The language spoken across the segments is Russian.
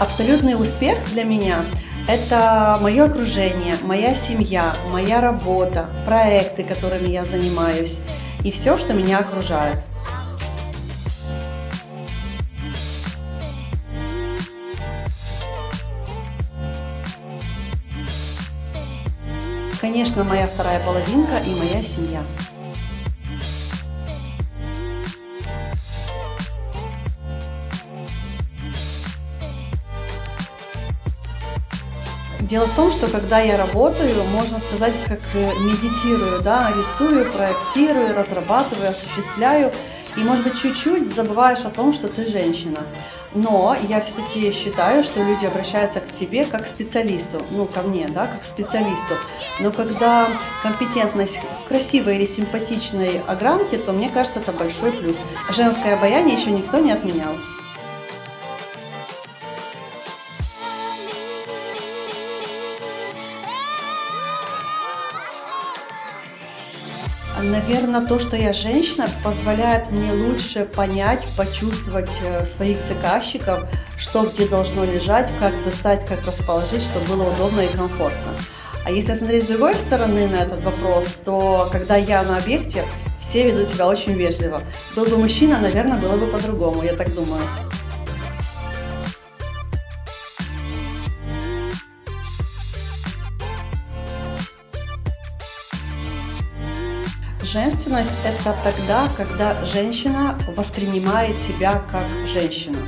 Абсолютный успех для меня – это мое окружение, моя семья, моя работа, проекты, которыми я занимаюсь и все, что меня окружает. Конечно, моя вторая половинка и моя семья. Дело в том, что когда я работаю, можно сказать, как э, медитирую, да, рисую, проектирую, разрабатываю, осуществляю, и, может быть, чуть-чуть забываешь о том, что ты женщина. Но я все-таки считаю, что люди обращаются к тебе как к специалисту, ну, ко мне, да, как к специалисту. Но когда компетентность в красивой или симпатичной огранке, то мне кажется, это большой плюс. Женское обаяние еще никто не отменял. Наверное, то, что я женщина, позволяет мне лучше понять, почувствовать э, своих заказчиков, что где должно лежать, как достать, как расположить, чтобы было удобно и комфортно. А если смотреть с другой стороны на этот вопрос, то когда я на объекте, все ведут себя очень вежливо. Был бы мужчина, наверное, было бы по-другому, я так думаю. Женственность – это тогда, когда женщина воспринимает себя как женщина.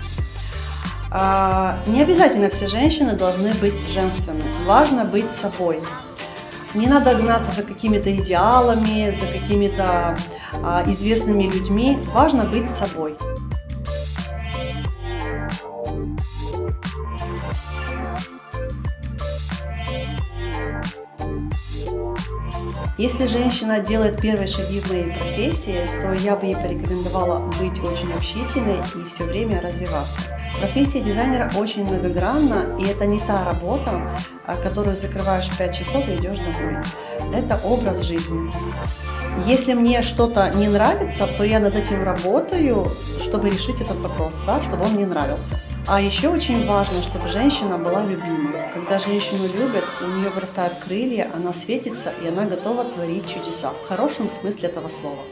А, не обязательно все женщины должны быть женственны. Важно быть собой. Не надо гнаться за какими-то идеалами, за какими-то а, известными людьми. Важно быть собой. Если женщина делает первые шаги в моей профессии, то я бы ей порекомендовала быть очень общительной и все время развиваться. Профессия дизайнера очень многогранна, и это не та работа, а, которую закрываешь в 5 часов и идешь домой. Это образ жизни. Если мне что-то не нравится, то я над этим работаю, чтобы решить этот вопрос, да, чтобы он мне нравился. А еще очень важно, чтобы женщина была любима. Когда женщину любят, у нее вырастают крылья, она светится, и она готова творить чудеса. В хорошем смысле этого слова.